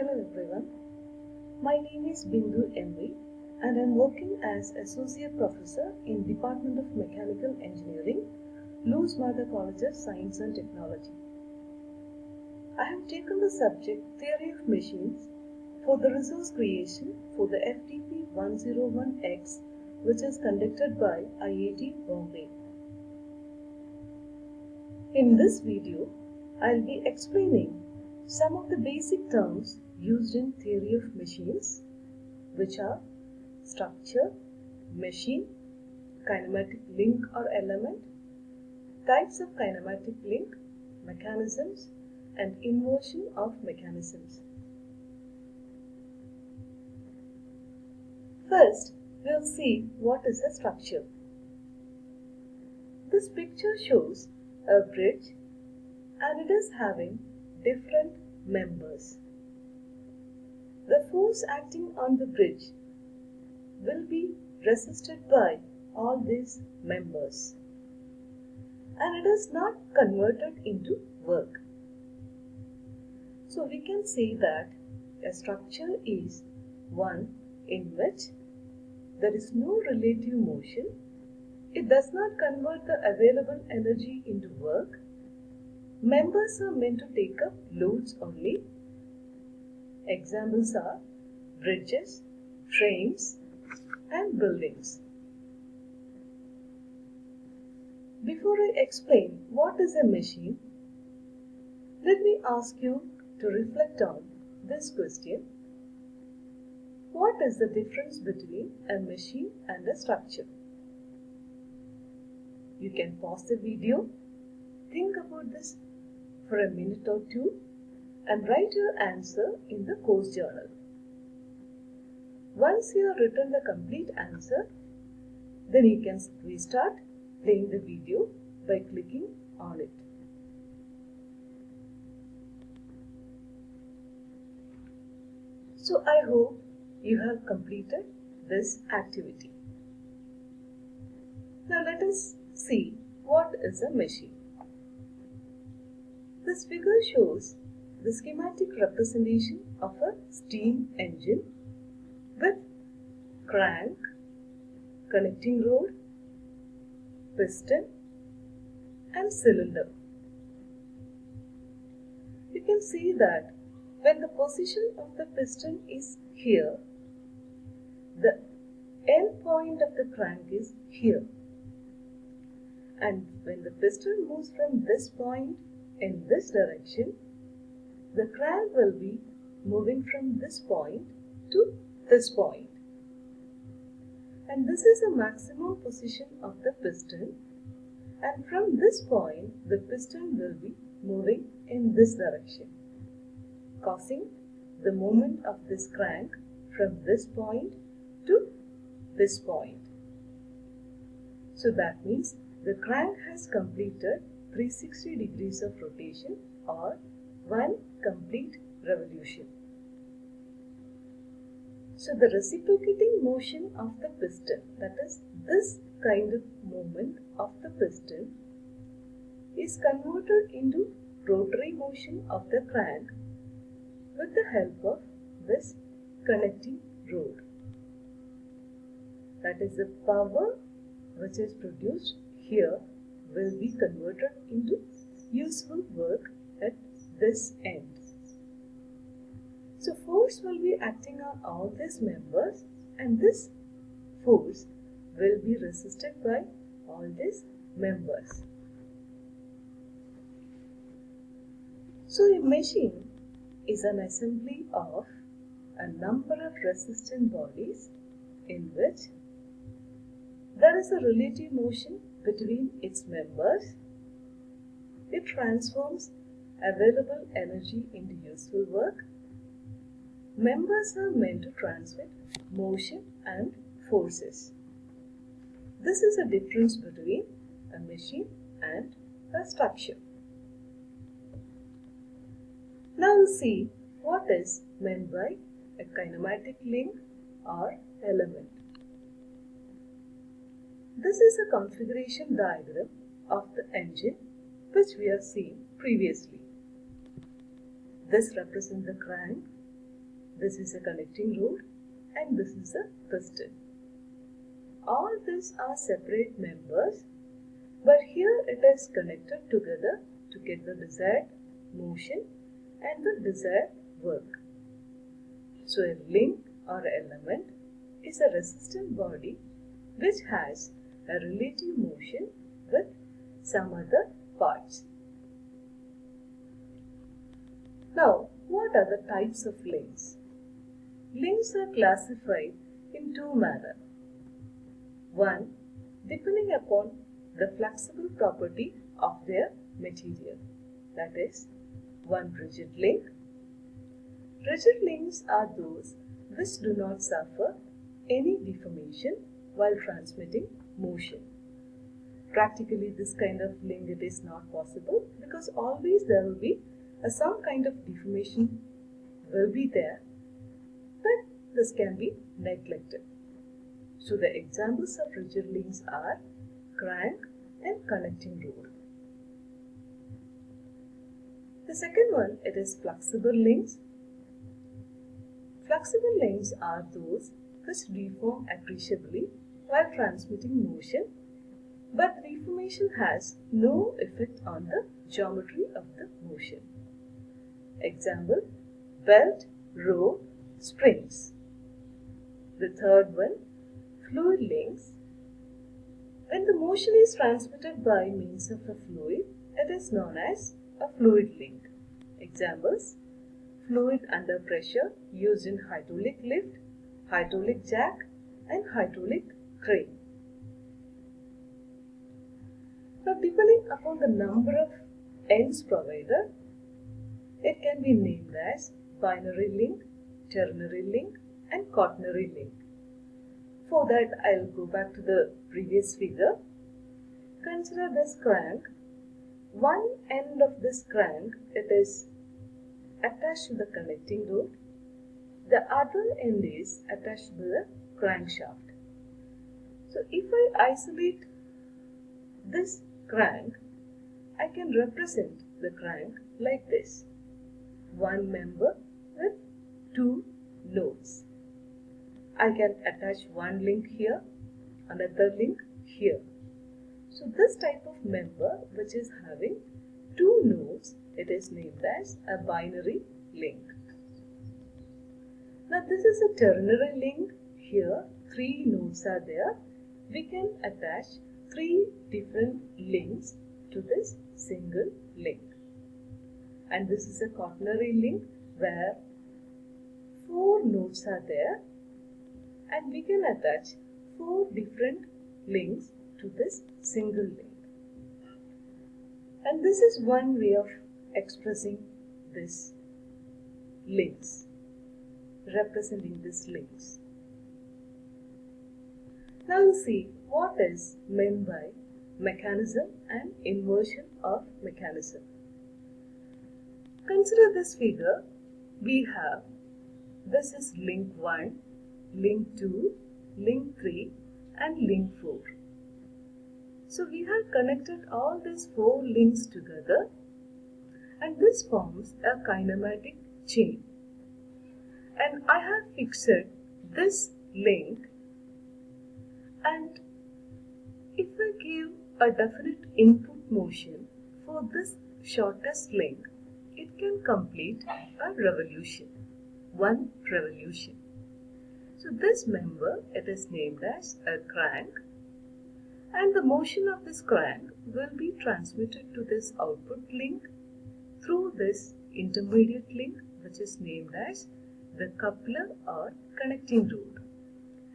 Hello everyone. My name is Bindu MV and I am working as Associate Professor in Department of Mechanical Engineering, Lourdes Matha College of Science and Technology. I have taken the subject Theory of Machines for the resource creation for the FDP 101X which is conducted by IIT Bombay. In this video, I'll be explaining some of the basic terms used in theory of machines which are structure, machine, kinematic link or element, types of kinematic link, mechanisms and inversion of mechanisms. First, we'll see what is a structure. This picture shows a bridge and it is having different members. The force acting on the bridge will be resisted by all these members and it is not converted into work. So we can say that a structure is one in which there is no relative motion, it does not convert the available energy into work Members are meant to take up loads only. Examples are bridges, trains, and buildings. Before I explain what is a machine, let me ask you to reflect on this question. What is the difference between a machine and a structure? You can pause the video, think about this for a minute or two and write your answer in the course journal. Once you have written the complete answer, then you can restart playing the video by clicking on it. So I hope you have completed this activity. Now let us see what is a machine. This figure shows the schematic representation of a steam engine with crank, connecting rod, piston and cylinder. You can see that when the position of the piston is here, the end point of the crank is here. And when the piston moves from this point in this direction, the crank will be moving from this point to this point. And this is the maximum position of the piston. And from this point, the piston will be moving in this direction, causing the movement of this crank from this point to this point. So that means the crank has completed 360 degrees of rotation or one complete revolution. So the reciprocating motion of the piston, that is this kind of movement of the piston is converted into rotary motion of the crank with the help of this connecting rod. That is the power which is produced here will be converted into useful work at this end. So force will be acting on all these members and this force will be resisted by all these members. So a machine is an assembly of a number of resistant bodies in which there is a relative motion between its members. It transforms available energy into useful work. Members are meant to transmit motion and forces. This is a difference between a machine and a structure. Now we'll see what is meant by a kinematic link or element. This is a configuration diagram of the engine which we have seen previously. This represents the crank this is a connecting rod and this is a piston. All these are separate members but here it is connected together to get the desired motion and the desired work. So a link or element is a resistant body which has a relative motion with some other parts. Now, what are the types of links? Links are classified in two manner. One, depending upon the flexible property of their material. That is, one rigid link. Rigid links are those which do not suffer any deformation while transmitting motion. Practically this kind of link it is not possible because always there will be some kind of deformation will be there but this can be neglected. So the examples of rigid links are crank and connecting rod. The second one, it is flexible links. Flexible links are those which deform appreciably while transmitting motion, but deformation has no effect on the geometry of the motion. Example, belt, rope, springs. The third one, fluid links. When the motion is transmitted by means of a fluid, it is known as a fluid link. Examples Fluid under pressure used in hydraulic lift, hydraulic jack and hydraulic crane. Now depending upon the number of ends provided, it can be named as binary link, ternary link and quaternary link. For that I'll go back to the previous figure. Consider this crank one end of this crank, it is attached to the connecting rod. The other end is attached to the crankshaft. So if I isolate this crank, I can represent the crank like this. One member with two nodes. I can attach one link here, another link here. So this type of member which is having two nodes, it is named as a binary link. Now this is a ternary link. Here three nodes are there. We can attach three different links to this single link. And this is a quaternary link where four nodes are there and we can attach four different links to this single link. And this is one way of expressing this links, representing these links. Now see what is meant by mechanism and inversion of mechanism. Consider this figure. We have this is link 1, link 2, link 3 and link 4. So we have connected all these four links together and this forms a kinematic chain. And I have fixed this link and if I give a definite input motion for this shortest link, it can complete a revolution, one revolution. So this member, it is named as a crank and the motion of this crank will be transmitted to this output link through this intermediate link which is named as the coupler or connecting rod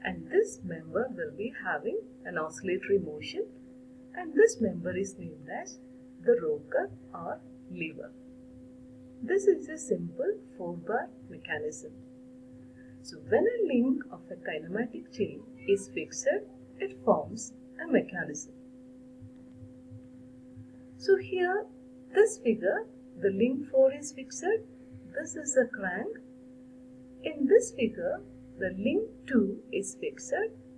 and this member will be having an oscillatory motion and this member is named as the rocker or lever. This is a simple 4 bar mechanism. So when a link of a kinematic chain is fixed, it forms a mechanism. So here, this figure, the link 4 is fixed. This is a crank. In this figure, the link 2 is fixed.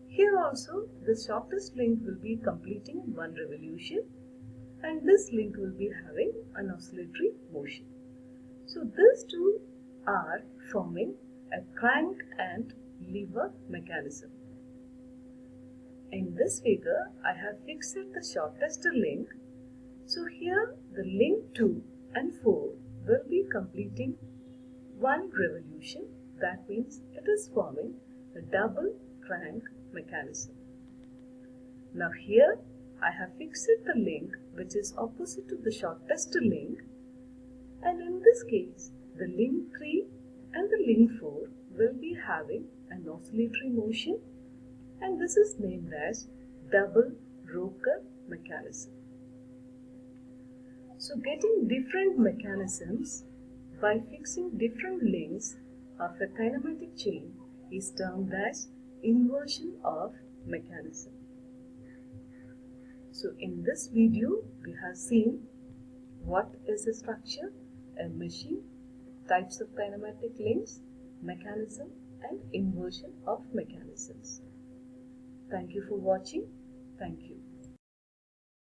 Here also, the shortest link will be completing one revolution and this link will be having an oscillatory motion. So these two are forming a crank and lever mechanism. In this figure, I have fixed the shortest link. So here the link 2 and 4 will be completing one revolution. That means it is forming a double crank mechanism. Now here I have fixed the link which is opposite to the shortest link in this case the link 3 and the link 4 will be having an oscillatory motion and this is named as double rocker mechanism. So getting different mechanisms by fixing different links of a kinematic chain is termed as inversion of mechanism. So in this video we have seen what is a structure, a machine, types of kinematic links, mechanism and inversion of mechanisms. Thank you for watching. Thank you.